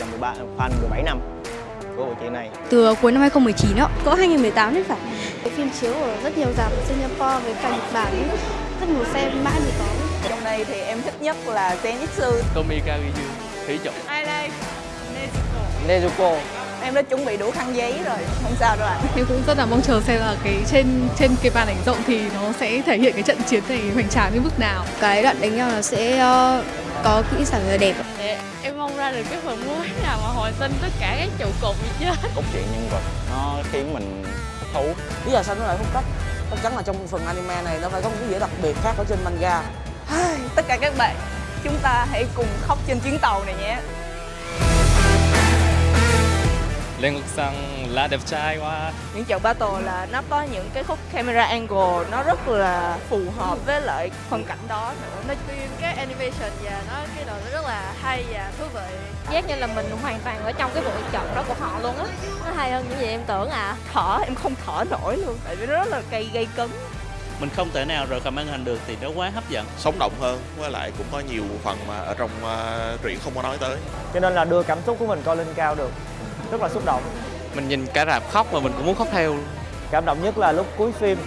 là 13 fan 17 năm của bộ truyện này. Từ cuối năm 2019 đó. Có 2018 đấy phải. Cái phim chiếu ở rất nhiều rạp ở Singapore với cả Nhật Bản ấy. Rất nhiều xem mãi mới có. Trong đây thì em thích nhất là Zenitsu. Tomika Ryu, Thủy Trục. Ai đây? Nezuko. Nezuko Em đã chuẩn bị đủ khăn giấy rồi, không sao đâu ạ. Em cũng rất là mong chờ xem là cái trên trên cái màn ảnh rộng thì nó sẽ thể hiện cái trận chiến này hoành tráng đến mức nào. Cái đoạn đánh nhau là sẽ uh, có kỹ xảo người đẹp. Ra được cái phần mới nào mà hồi sinh tất cả các trụ cột như chết. Cốt truyện nhân vật nó khiến mình thích thú. Lý do sao nó lại phong cách? Chắc chắn là trong phần anime này nó phải có một cái gì đặc biệt khác ở trên manga. Tất cả các bạn, chúng ta hãy cùng khóc trên chuyến tàu này nhé. Lên Ngục Sang là đẹp trai quá. Những trận battle là nó có những cái khúc camera angle nó rất là phù hợp với lại phân cảnh đó nữa. Nó phim cái animation và nó cái đồ nó rất là hay và thú vị. Giác như là mình hoàn toàn ở trong cái bộ trận đó của họ luôn á. Nó hay hơn những gì em tưởng à. Thở em không thở nổi luôn tại vì nó rất là cây gây cứng. Mình không thể nào rời khỏi màn hình được thì nó quá hấp dẫn. Sống động hơn, với lại cũng có nhiều phần mà ở trong uh, truyện không có nói tới. Cho nên là đưa cảm xúc của mình coi lên cao được. Rất là xúc động. Mình nhìn cả rạp khóc mà mình cũng muốn khóc theo. Cảm động nhất là lúc cuối phim.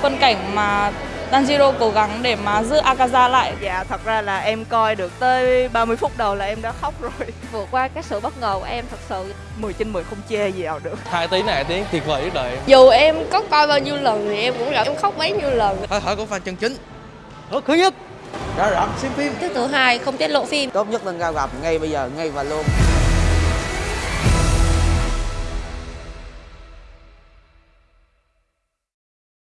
Phân cảnh mà Tanjiro cố gắng để mà giữ Akaza lại. Dạ, thật ra là em coi được tới 30 phút đầu là em đã khóc rồi. Vượt qua cái sự bất ngờ của em thật sự 10 trên 10 không chê gì nào được. Hai tiếng này tiếng tuyệt vời nhất đời. Dù em có coi bao nhiêu lần thì em cũng gặp em khóc bấy nhiêu lần. Hơi thở của fan chân chính. Hức thứ nhất. Rõ ràng xem phim. Thứ tự hai không tiết lộ phim. Tốt nhất lên ra rạp ngay bây giờ, ngay và luôn.